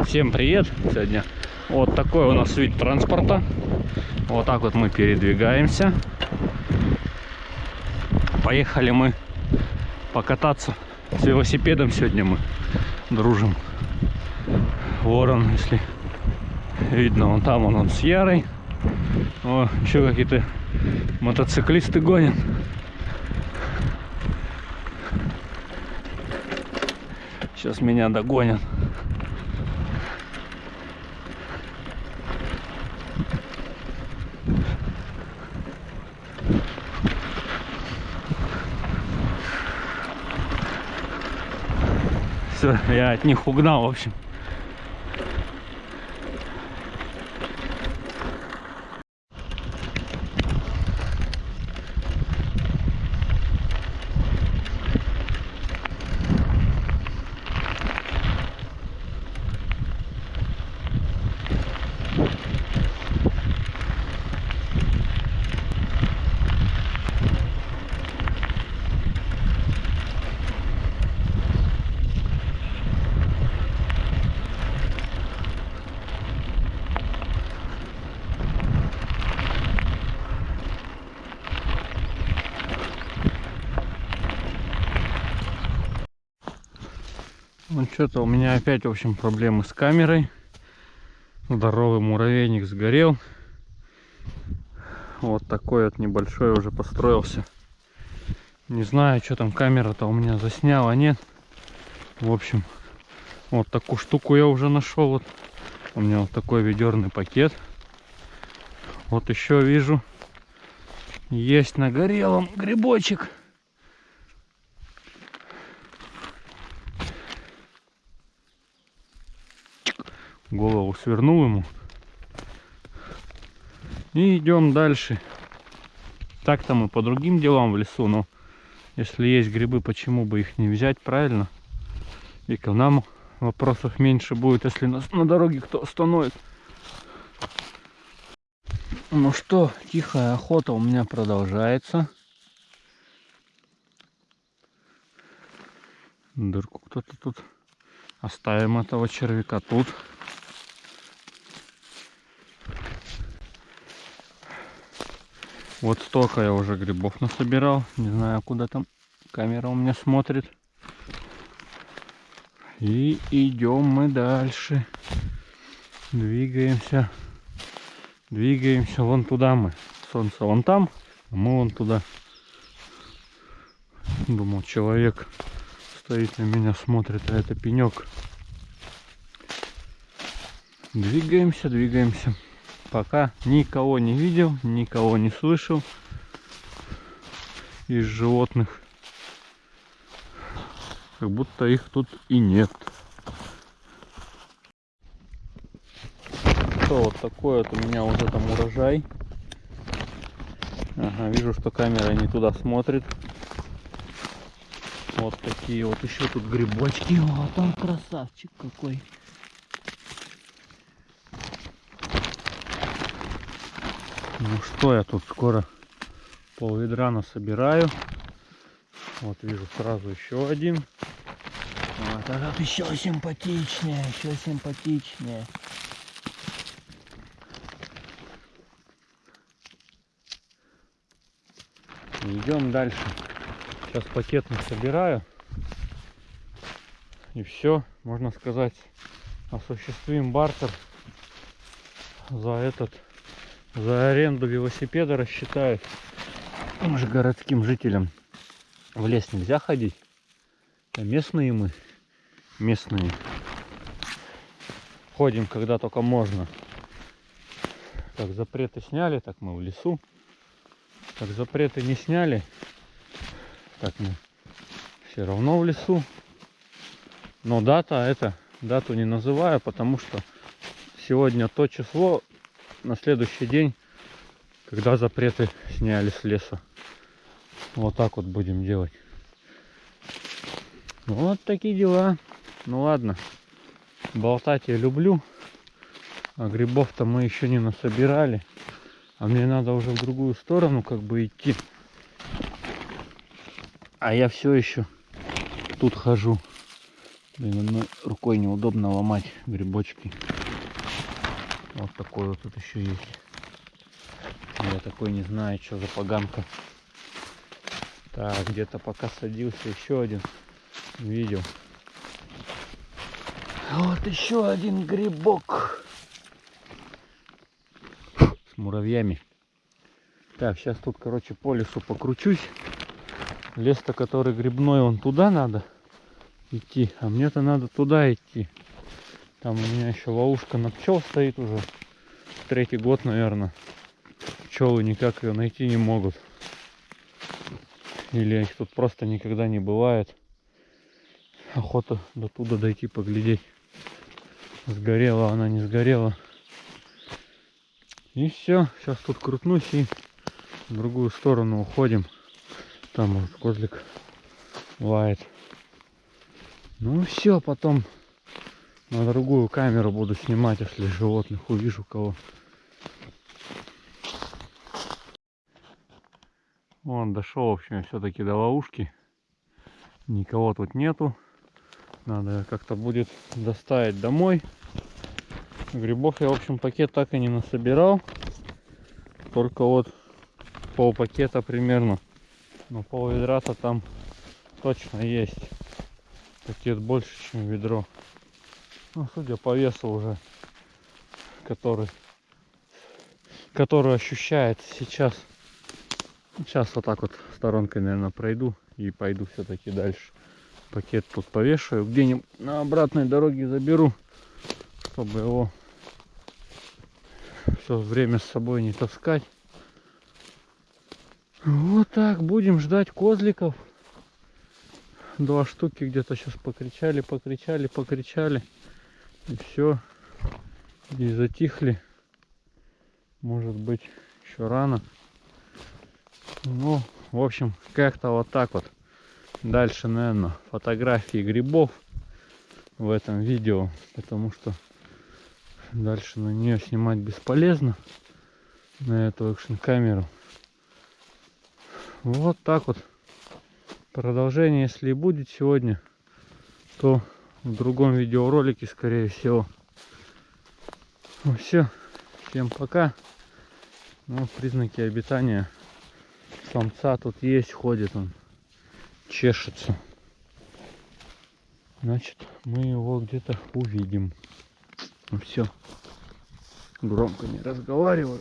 Всем привет! Сегодня вот такой у нас вид транспорта. Вот так вот мы передвигаемся. Поехали мы покататься с велосипедом сегодня мы дружим. Ворон, если видно, вон там он, он с Ярой. О, еще какие-то мотоциклисты гонят. Сейчас меня догонят. Все, я от них угнал, в общем. Ну что-то у меня опять, в общем, проблемы с камерой. Здоровый муравейник сгорел. Вот такой вот небольшой уже построился. Не знаю, что там камера-то у меня засняла, нет. В общем, вот такую штуку я уже нашел. Вот у меня вот такой ведерный пакет. Вот еще вижу, есть на горелом грибочек. Голову свернул ему. И идем дальше. Так-то мы по другим делам в лесу, но если есть грибы, почему бы их не взять, правильно? И к нам вопросов меньше будет, если на, на дороге кто остановит. Ну что, тихая охота у меня продолжается. Дырку кто-то тут. Оставим этого червяка тут. Вот столько я уже грибов насобирал. Не знаю, куда там камера у меня смотрит. И идем мы дальше. Двигаемся. Двигаемся вон туда мы. Солнце вон там, а мы вон туда. Думал, человек стоит на меня, смотрит, а это пенек. Двигаемся, двигаемся пока никого не видел, никого не слышал из животных. Как будто их тут и нет. Что вот такой вот у меня уже там урожай. Ага, вижу, что камера не туда смотрит. Вот такие вот еще тут грибочки. Вот он красавчик какой. Ну что, я тут скоро пол ведра насобираю. Вот вижу сразу еще один. Вот этот еще симпатичнее, еще симпатичнее. Идем дальше. Сейчас пакет собираю. И все, можно сказать, осуществим бартер за этот за аренду велосипеда рассчитают. Им же городским жителям в лес нельзя ходить. А местные мы, местные, ходим, когда только можно. Как запреты сняли, так мы в лесу. Как запреты не сняли, так мы все равно в лесу. Но дата это, дату не называю, потому что сегодня то число, на следующий день, когда запреты сняли с леса. Вот так вот будем делать. Вот такие дела. Ну ладно. Болтать я люблю. А грибов-то мы еще не насобирали. А мне надо уже в другую сторону как бы идти. А я все еще тут хожу. Блин, рукой неудобно ломать грибочки. Вот такой вот тут еще есть. Я такой не знаю, что за поганка. Так, где-то пока садился еще один. Видел. Вот еще один грибок. С муравьями. Так, сейчас тут, короче, по лесу покручусь. Лес-то, который грибной, он туда надо идти. А мне-то надо туда идти. Там у меня еще ловушка на пчел стоит уже. Третий год, наверное. Пчелы никак ее найти не могут. Или их тут просто никогда не бывает. Охота до туда дойти поглядеть. Сгорела она, не сгорела. И все. Сейчас тут крутнусь и в другую сторону уходим. Там вот козлик лает. Ну все, потом на другую камеру буду снимать, если животных увижу кого. Вон дошел, в общем, все-таки до ловушки. Никого тут нету. Надо как-то будет доставить домой. Грибов я, в общем, пакет так и не насобирал. Только вот пол пакета примерно. Но пол ведра-то там точно есть. Пакет больше, чем ведро. Ну, судя по весу уже, который, который ощущается сейчас. Сейчас вот так вот сторонкой, наверное, пройду и пойду все-таки дальше. Пакет тут повешаю, где-нибудь на обратной дороге заберу, чтобы его все время с собой не таскать. Вот так, будем ждать козликов. Два штуки где-то сейчас покричали, покричали, покричали. И все. И затихли. Может быть, еще рано. Ну, в общем, как-то вот так вот. Дальше, наверное, фотографии грибов в этом видео. Потому что дальше на нее снимать бесполезно. На эту экшн камеру. Вот так вот. Продолжение, если и будет сегодня, то в другом видеоролике, скорее всего. Ну все, всем пока. Ну, признаки обитания самца тут есть, ходит он, чешется. Значит, мы его где-то увидим. Ну все, громко не разговариваю.